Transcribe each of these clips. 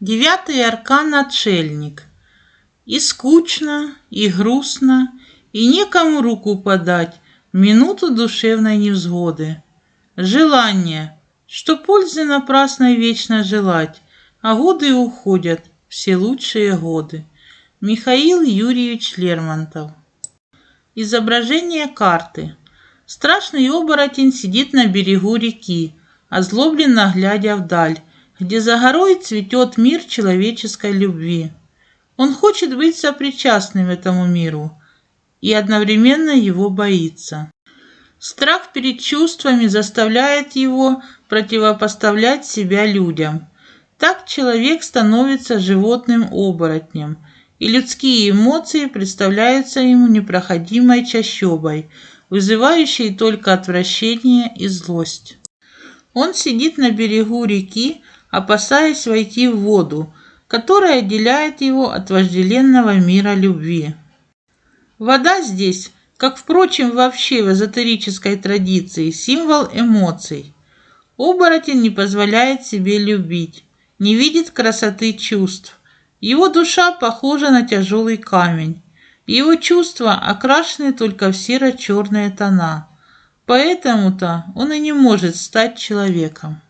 Девятый аркан отшельник. И скучно, и грустно, и некому руку подать минуту душевной невзгоды. Желание, что пользы напрасно вечно желать, а годы уходят, все лучшие годы. Михаил Юрьевич Лермонтов. Изображение карты. Страшный оборотень сидит на берегу реки, озлобленно глядя вдаль, где за горой цветет мир человеческой любви. Он хочет быть сопричастным этому миру и одновременно его боится. Страх перед чувствами заставляет его противопоставлять себя людям. Так человек становится животным-оборотнем, и людские эмоции представляются ему непроходимой чащобой, вызывающей только отвращение и злость. Он сидит на берегу реки, опасаясь войти в воду, которая отделяет его от вожделенного мира любви. Вода здесь, как, впрочем, вообще в эзотерической традиции, символ эмоций. Оборотень не позволяет себе любить, не видит красоты чувств. Его душа похожа на тяжелый камень. Его чувства окрашены только в серо-черные тона. Поэтому-то он и не может стать человеком.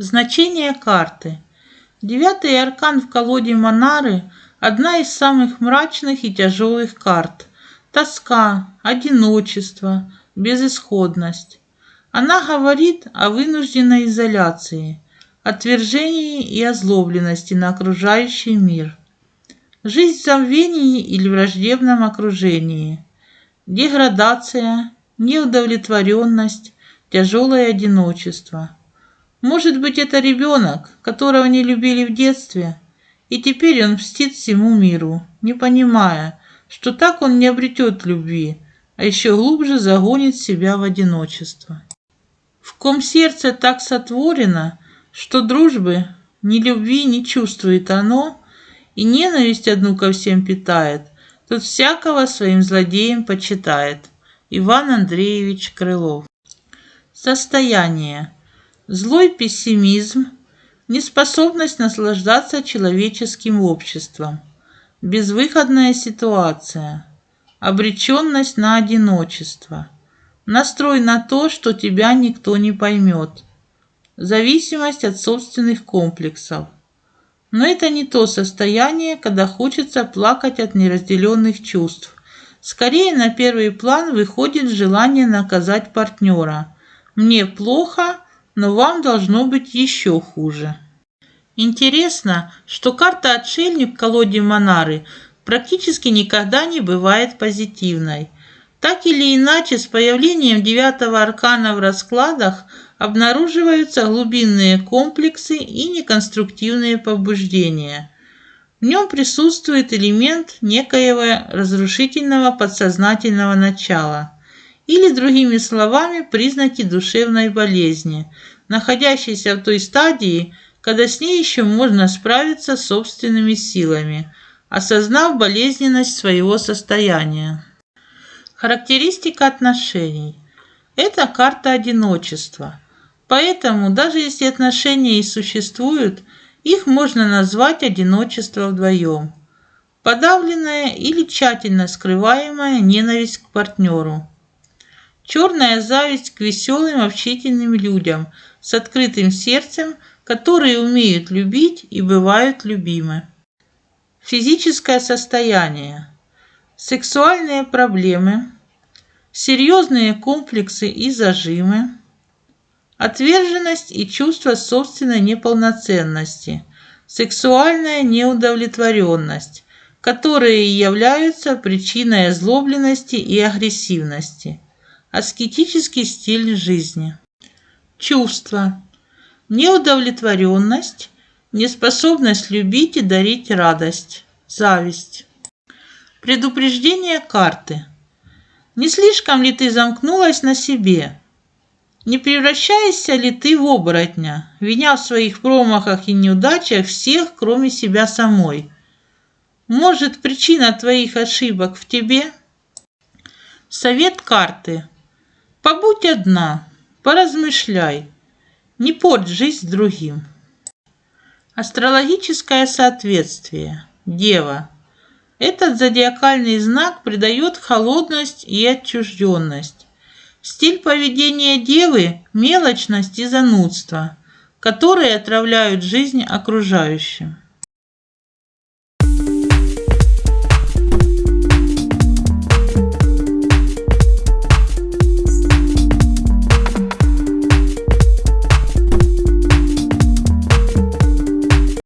Значение карты. Девятый аркан в колоде Монары – одна из самых мрачных и тяжелых карт. Тоска, одиночество, безысходность. Она говорит о вынужденной изоляции, отвержении и озлобленности на окружающий мир. Жизнь в забвении или враждебном окружении. Деградация, неудовлетворенность, тяжелое одиночество. Может быть, это ребенок, которого не любили в детстве, и теперь он мстит всему миру, не понимая, что так он не обретет любви, а еще глубже загонит себя в одиночество. В ком сердце так сотворено, что дружбы, ни любви не чувствует оно, и ненависть одну ко всем питает, тот всякого своим злодеем почитает. Иван Андреевич Крылов. Состояние. Злой пессимизм, неспособность наслаждаться человеческим обществом, безвыходная ситуация, обреченность на одиночество, настрой на то, что тебя никто не поймет, зависимость от собственных комплексов. Но это не то состояние, когда хочется плакать от неразделенных чувств. Скорее на первый план выходит желание наказать партнера. Мне плохо, но вам должно быть еще хуже. Интересно, что карта «Отшельник» в колоде Монары практически никогда не бывает позитивной. Так или иначе, с появлением девятого аркана в раскладах обнаруживаются глубинные комплексы и неконструктивные побуждения. В нем присутствует элемент некоего разрушительного подсознательного начала – или, другими словами, признаки душевной болезни, находящейся в той стадии, когда с ней еще можно справиться собственными силами, осознав болезненность своего состояния. Характеристика отношений. Это карта одиночества. Поэтому, даже если отношения и существуют, их можно назвать одиночество вдвоем. Подавленная или тщательно скрываемая ненависть к партнеру – Черная зависть к веселым, общительным людям с открытым сердцем, которые умеют любить и бывают любимы. Физическое состояние. Сексуальные проблемы. Серьезные комплексы и зажимы. Отверженность и чувство собственной неполноценности. Сексуальная неудовлетворенность, которые являются причиной озлобленности и агрессивности аскетический стиль жизни. Чувства. Неудовлетворенность, неспособность любить и дарить радость, зависть. Предупреждение карты. Не слишком ли ты замкнулась на себе? Не превращаешься ли ты в оборотня, виня в своих промахах и неудачах всех, кроме себя самой? Может, причина твоих ошибок в тебе? Совет карты. Побудь одна, поразмышляй, не порть жизнь другим. Астрологическое соответствие. Дева. Этот зодиакальный знак придает холодность и отчужденность. Стиль поведения девы – мелочность и занудство, которые отравляют жизнь окружающим.